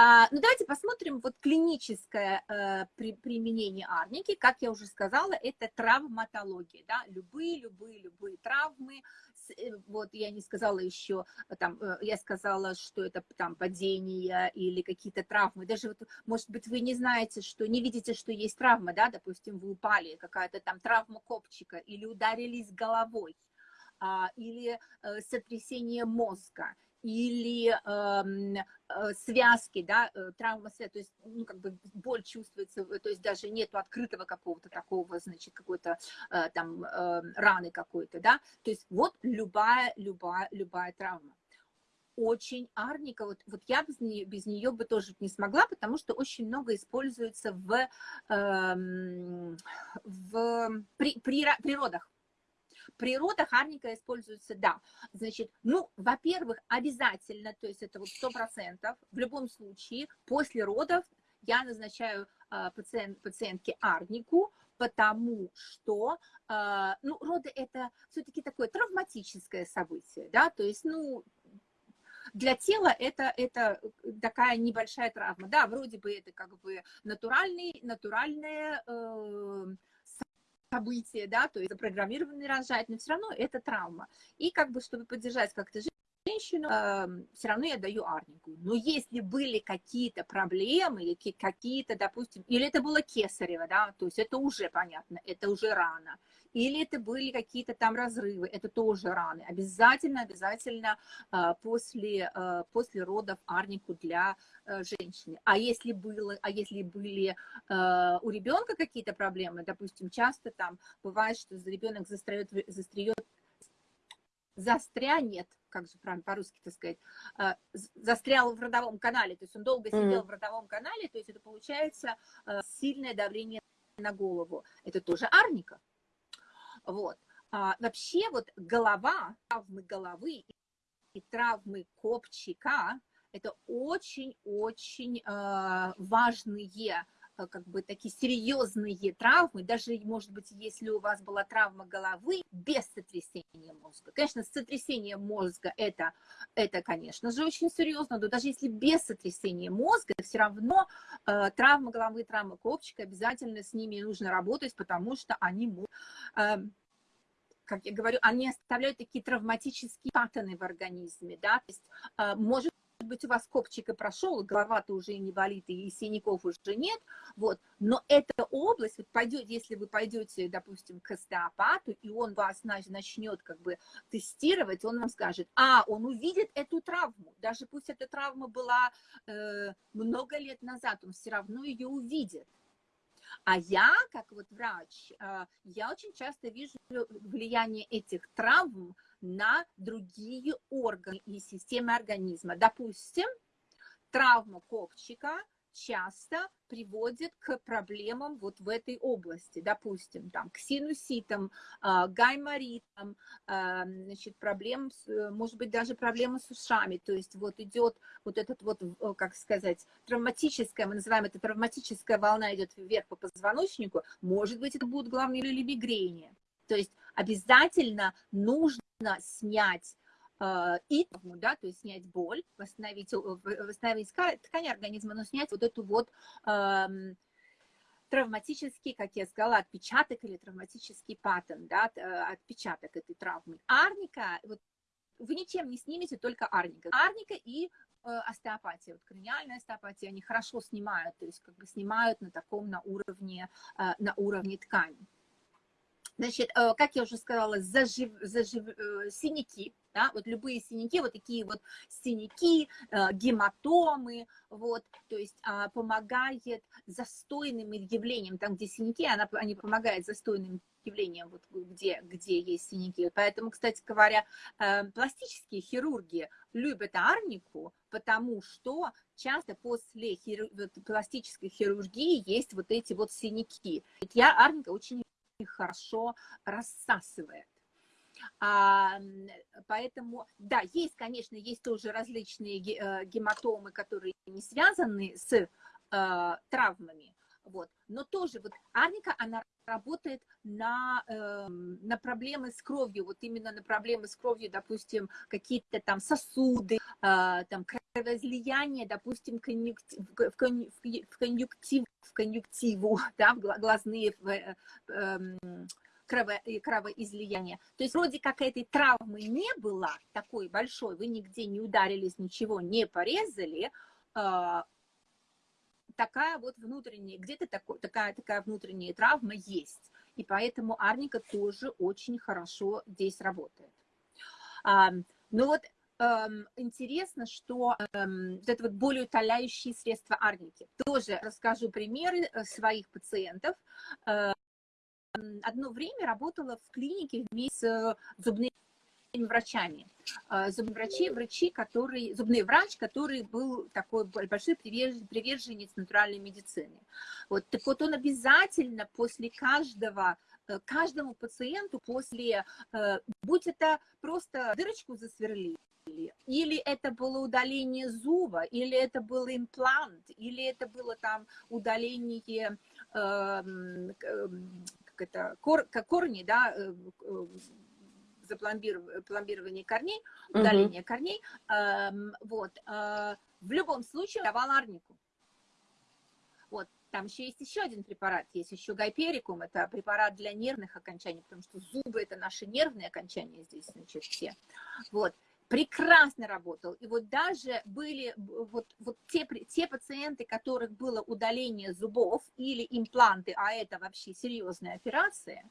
А, ну, давайте посмотрим вот клиническое э, при, применение арники. Как я уже сказала, это травматология, да, любые, любые, любые травмы. Э, вот я не сказала еще, там, э, я сказала, что это там падение или какие-то травмы. Даже вот, может быть, вы не знаете, что, не видите, что есть травма, да, допустим, вы упали, какая-то там травма копчика или ударились головой а, или сотрясение мозга, или эм, э, связки, да, э, травма связки, то есть, ну, как бы боль чувствуется, то есть даже нету открытого какого-то такого, значит, какой-то э, там э, раны какой-то, да, то есть вот любая, любая, любая травма. Очень арника, вот, вот я без нее, без нее бы тоже не смогла, потому что очень много используется в, э, в при, при, природах, Природа харника используется, да. Значит, ну, во-первых, обязательно, то есть это вот сто процентов, в любом случае, после родов я назначаю э, пациент, пациентке арнику, потому что, э, ну, роды это все-таки такое травматическое событие, да, то есть, ну, для тела это, это такая небольшая травма. Да, вроде бы это как бы натуральный, натуральная э, событие, да, то есть запрограммированный рожать, но все равно это травма. И как бы, чтобы поддержать как-то женщину, все равно я даю арнику. Но если были какие-то проблемы, какие-то, допустим, или это было кесарево, да, то есть это уже понятно, это уже рано или это были какие-то там разрывы, это тоже раны. Обязательно, обязательно э, после, э, после родов арнику для э, женщины. А если, было, а если были у ребенка какие-то проблемы, допустим, часто там бывает, что ребенок застряет, застряет застрянет, как же правильно по-русски так сказать, застрял в родовом канале, то есть он долго сидел mm в родовом канале, то есть это получается сильное давление на голову. Это тоже арника. Вот. А, вообще вот голова, травмы головы и травмы копчика – это очень-очень э, важные как бы такие серьезные травмы, даже, может быть, если у вас была травма головы без сотрясения мозга. Конечно, сотрясение мозга это, это конечно же, очень серьезно, но даже если без сотрясения мозга, все равно э, травма головы, травма копчика, обязательно с ними нужно работать, потому что они могут... Э, как я говорю, они оставляют такие травматические паттерны в организме, да, то есть э, может быть, у вас копчик и прошел, голова-то уже не болит, и синяков уже нет, вот, но эта область, вот пойдет, если вы пойдете, допустим, к остеопату, и он вас начнет как бы тестировать, он вам скажет, а, он увидит эту травму, даже пусть эта травма была э, много лет назад, он все равно ее увидит. А я, как вот врач, э, я очень часто вижу влияние этих травм на другие органы и системы организма. Допустим, травма копчика часто приводит к проблемам вот в этой области, допустим, там, к синуситам, а, гайморитам, а, значит, проблем, может быть, даже проблемы с ушами, то есть вот идет вот этот вот, как сказать, травматическая, мы называем это травматическая волна идет вверх по позвоночнику, может быть, это будут главные или мигрени. То есть обязательно нужно снять э, и да, то есть снять боль, восстановить, восстановить ткань организма, но снять вот эту вот э, травматический, как я сказала, отпечаток или травматический паттерн, да, э, отпечаток этой травмы. Арника, вот вы ничем не снимете, только арника. Арника и э, остеопатия, вот краниальная остеопатия, они хорошо снимают, то есть как бы снимают на таком, на уровне, э, на уровне ткани. Значит, э, как я уже сказала, зажив, зажив, э, синяки, да, вот любые синяки, вот такие вот синяки, э, гематомы, вот, то есть а, помогает застойным явлениям, там, где синяки, она, они помогают застойным явлениям, вот, где, где есть синяки. Поэтому, кстати говоря, пластические хирурги любят арнику, потому что часто после хиру... пластической хирургии есть вот эти вот синяки. Я арника очень хорошо рассасывает. А, поэтому, да, есть, конечно, есть тоже различные э, гематомы, которые не связаны с а, травмами, Вот. Но тоже вот арника, она работает на, э, на проблемы с кровью, вот именно на проблемы с кровью, допустим, какие-то там сосуды, э, там кровоизлияние, допустим, конъюнктив, в, конъюнктив, в конъюнктиву, да, в глазные в, э, э, крово, кровоизлияния. То есть вроде как этой травмы не было такой большой, вы нигде не ударились, ничего не порезали, э, такая вот внутренняя, где-то такая, такая внутренняя травма есть. И поэтому арника тоже очень хорошо здесь работает. А, ну вот интересно, что вот это вот более утоляющие средства арники. Тоже расскажу примеры э, своих пациентов. Одно время работала в клинике вместе с зубными врачами. А, зубные врачи, врачи, который, зубный врач, который был такой большой приверженец натуральной медицины. Вот, так вот он обязательно после каждого э, каждому пациенту после, э, будь это просто дырочку засверлили, или это было удаление зуба, или это был имплант, или это было там удаление э, как это, кор, корни, да, э, запломбирование корней, удаление -huh. корней, эм, вот, э, в любом случае давал арнику. Вот, там еще есть еще один препарат, есть еще гайперикум, это препарат для нервных окончаний, потому что зубы это наши нервные окончания здесь, значит, все. Вот, прекрасно работал. И вот даже были вот, вот те, те пациенты, которых было удаление зубов или импланты, а это вообще серьезная операция,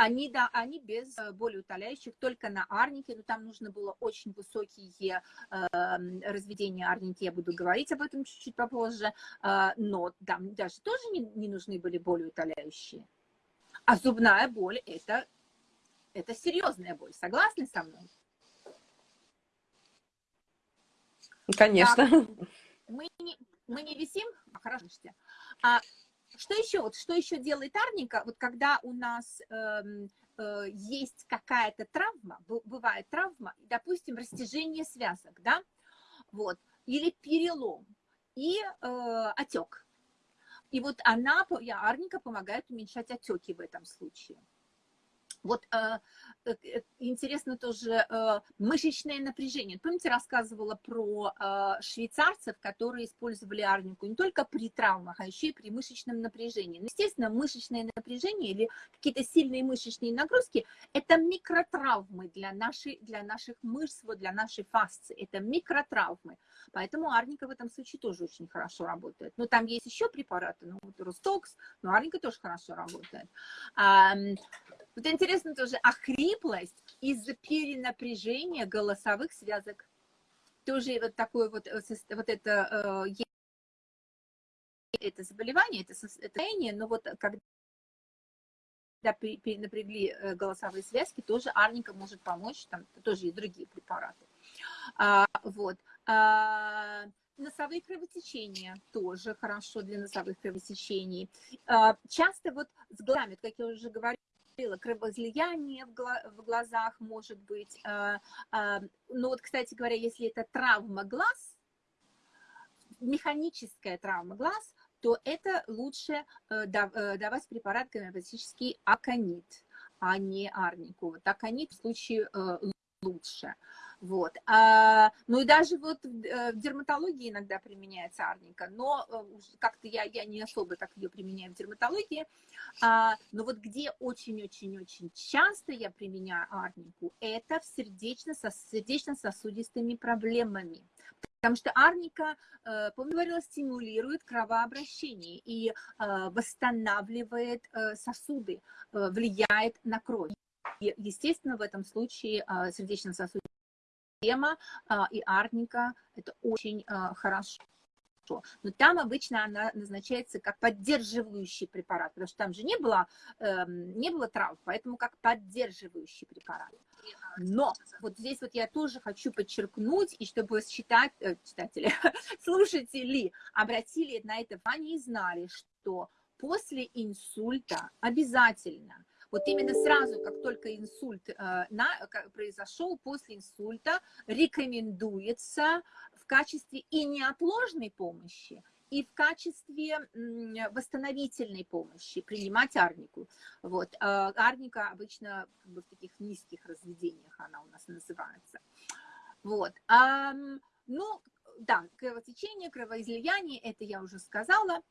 они, да, они без э, болеутоляющих, только на арнике, но там нужно было очень высокие э, разведения арники, я буду говорить об этом чуть-чуть попозже, э, но там даже тоже не, не нужны были болеутоляющие. А зубная боль это, – это серьезная боль, согласны со мной? Конечно. Так, мы, не, мы не висим? А, хорошо. А, что еще? Вот что еще делает арника? Вот когда у нас э, э, есть какая-то травма, бывает травма, допустим, растяжение связок, да, вот, или перелом, и э, отек. И вот она, арника помогает уменьшать отеки в этом случае. Вот э, э, э, интересно тоже мышечное напряжение. Помните, рассказывала про швейцарцев, которые использовали арнику не только при травмах, а еще и при мышечном напряжении. Ну, естественно, мышечное напряжение или какие-то сильные мышечные нагрузки – это микротравмы для, нашей, для наших мышц, вот для нашей фасции. Это микротравмы. Поэтому арника в этом случае тоже очень хорошо работает. Но там есть еще препараты, ну, вот Ростокс, но арника тоже хорошо работает. Вот интересно тоже, охриплость из-за перенапряжения голосовых связок. Тоже вот такое вот, э, вот это, э, это заболевание, это состояние, но вот когда перенапрягли э, голосовые связки, тоже арника может помочь, там тоже есть другие препараты. А, вот. А, носовые кровотечения тоже хорошо для носовых кровотечений. А, часто вот с глазами, как я уже говорила, кровоизлияние в глазах может быть. А, а, но вот, кстати говоря, если это травма глаз, механическая травма глаз, то это лучше э, э, давать препарат гомеопатический аконит, а не арнику. Вот аконит в случае э, лучше. Вот. А, ну и даже вот в дерматологии иногда применяется арника, но как-то я, я не особо так ее применяю в дерматологии. А, но вот где очень-очень-очень часто я применяю арнику, это в сердечно-сосудистыми проблемами. Потому что арника, э, помню, говорила, стимулирует кровообращение и э, восстанавливает э, сосуды, влияет на кровь. И, естественно, в этом случае сердечно-сосудистая система и арника – это очень хорошо хорошо. Но там обычно она назначается как поддерживающий препарат, потому что там же не было, э, не было трав, поэтому как поддерживающий препарат. Но вот здесь вот я тоже хочу подчеркнуть, и чтобы читать, э, читатели, слушатели обратили на это внимание и знали, что после инсульта обязательно вот именно сразу, как только инсульт э, на, произошел, после инсульта рекомендуется в качестве и неотложной помощи, и в качестве восстановительной помощи принимать арнику. Вот. А, арника обычно в таких низких разведениях она у нас называется. Вот. Ну, да, кровотечение, кровоизлияние, это я уже сказала.